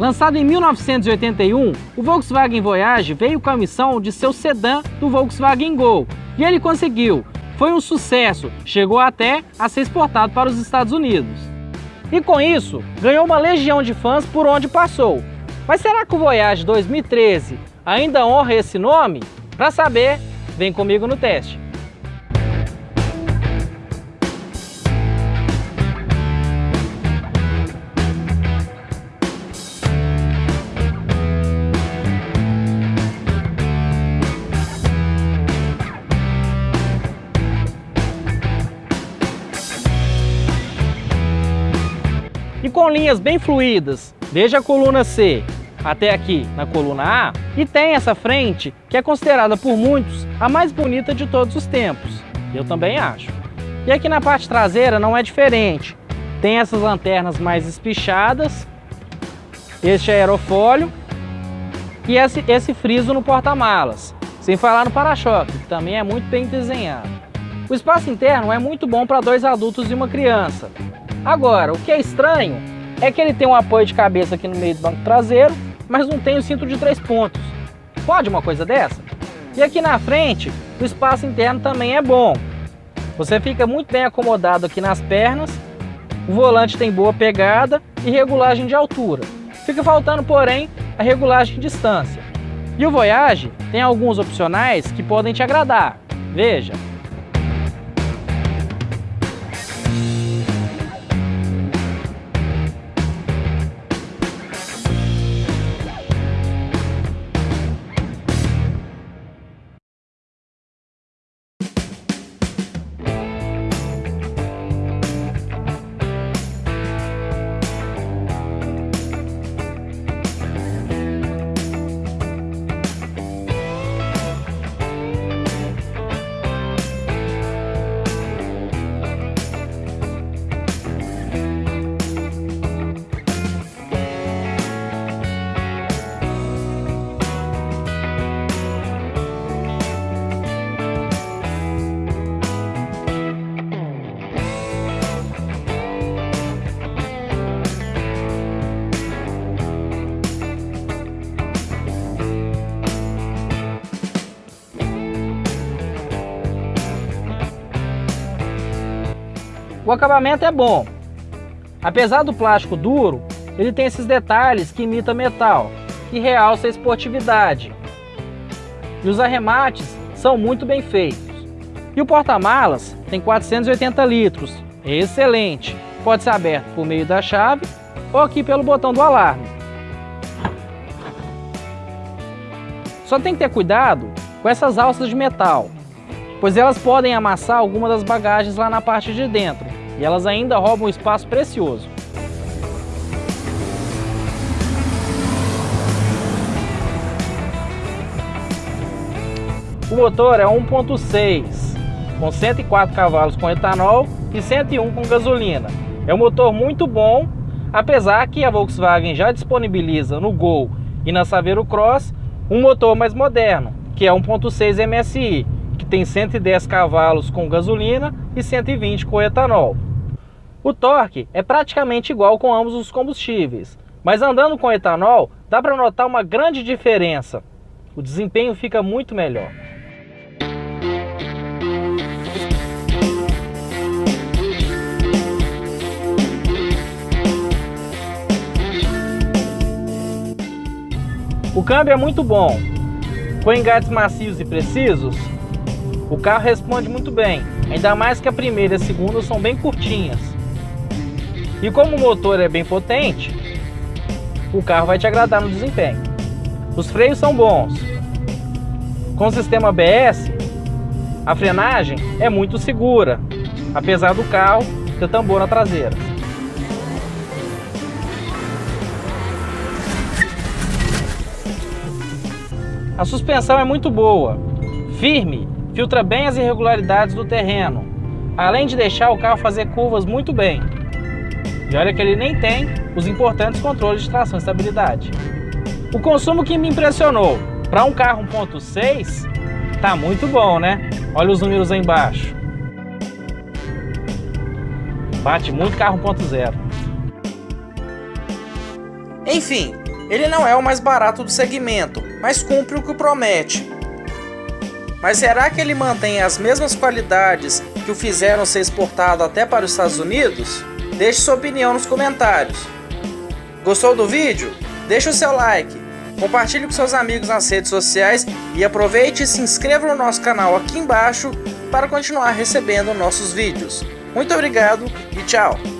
Lançado em 1981, o Volkswagen Voyage veio com a missão de ser o sedã do Volkswagen Gol, e ele conseguiu. Foi um sucesso, chegou até a ser exportado para os Estados Unidos. E com isso, ganhou uma legião de fãs por onde passou. Mas será que o Voyage 2013 ainda honra esse nome? Para saber, vem comigo no teste. Com linhas bem fluídas, desde a coluna C até aqui na coluna A, e tem essa frente que é considerada por muitos a mais bonita de todos os tempos. Eu também acho. E aqui na parte traseira não é diferente. Tem essas lanternas mais espichadas, este aerofólio e esse, esse friso no porta-malas. Sem falar no para-choque, que também é muito bem desenhado. O espaço interno é muito bom para dois adultos e uma criança. Agora, o que é estranho é que ele tem um apoio de cabeça aqui no meio do banco traseiro, mas não tem o cinto de três pontos. Pode uma coisa dessa? E aqui na frente, o espaço interno também é bom. Você fica muito bem acomodado aqui nas pernas, o volante tem boa pegada e regulagem de altura. Fica faltando, porém, a regulagem de distância. E o Voyage tem alguns opcionais que podem te agradar. Veja, O acabamento é bom. Apesar do plástico duro, ele tem esses detalhes que imita metal, que realça a esportividade. E os arremates são muito bem feitos. E o porta-malas tem 480 litros, é excelente. Pode ser aberto por meio da chave ou aqui pelo botão do alarme. Só tem que ter cuidado com essas alças de metal, pois elas podem amassar alguma das bagagens lá na parte de dentro e elas ainda roubam espaço precioso. O motor é 1.6, com 104 cavalos com etanol e 101 com gasolina. É um motor muito bom, apesar que a Volkswagen já disponibiliza no Gol e na Saveiro Cross um motor mais moderno, que é 1.6 MSI, que tem 110 cavalos com gasolina e 120 com etanol. O torque é praticamente igual com ambos os combustíveis, mas andando com etanol dá para notar uma grande diferença. O desempenho fica muito melhor. O câmbio é muito bom. Com engates macios e precisos, o carro responde muito bem, ainda mais que a primeira e a segunda são bem curtinhas. E como o motor é bem potente, o carro vai te agradar no desempenho. Os freios são bons. Com o sistema ABS, a frenagem é muito segura, apesar do carro ter tambor na traseira. A suspensão é muito boa, firme, filtra bem as irregularidades do terreno, além de deixar o carro fazer curvas muito bem. E olha que ele nem tem os importantes controles de tração e estabilidade. O consumo que me impressionou, para um carro 1.6, tá muito bom, né? Olha os números aí embaixo. Bate muito carro 1.0. Enfim, Ele não é o mais barato do segmento, mas cumpre o que promete. Mas será que ele mantém as mesmas qualidades que o fizeram ser exportado até para os Estados Unidos? Deixe sua opinião nos comentários. Gostou do vídeo? Deixe o seu like, compartilhe com seus amigos nas redes sociais e aproveite e se inscreva no nosso canal aqui embaixo para continuar recebendo nossos vídeos. Muito obrigado e tchau!